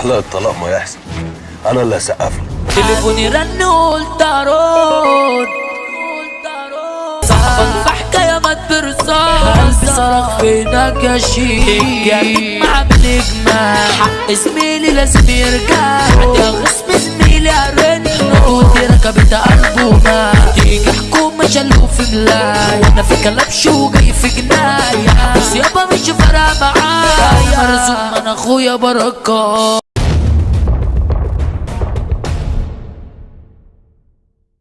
على الطلاق ما يحصل. أنا اللي هسقف له. تليفوني رن قلت ارد صاحبك في حكايه ما ترصاش صرخ فينك يا شيخ جابت مع بالاجماع حق زميلي لازم يرجع. يا غصب زميلي أرن ودي ركبت قلبه تيجي حكومه شالوه في ملاية أنا في كلبش وجاي في جناية. بس يابا مش فارقة معايا. مرزوق من أخويا بركات